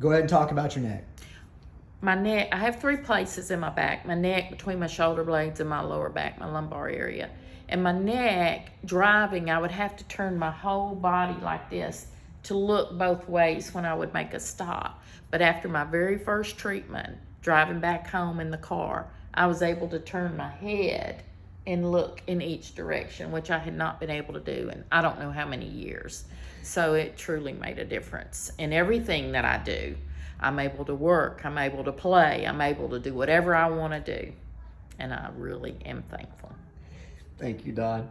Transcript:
Go ahead and talk about your neck. My neck, I have three places in my back. My neck between my shoulder blades and my lower back, my lumbar area. And my neck, driving, I would have to turn my whole body like this to look both ways when I would make a stop. But after my very first treatment, driving back home in the car, I was able to turn my head and look in each direction, which I had not been able to do in I don't know how many years. So it truly made a difference in everything that I do. I'm able to work, I'm able to play, I'm able to do whatever I want to do. And I really am thankful. Thank you, Don.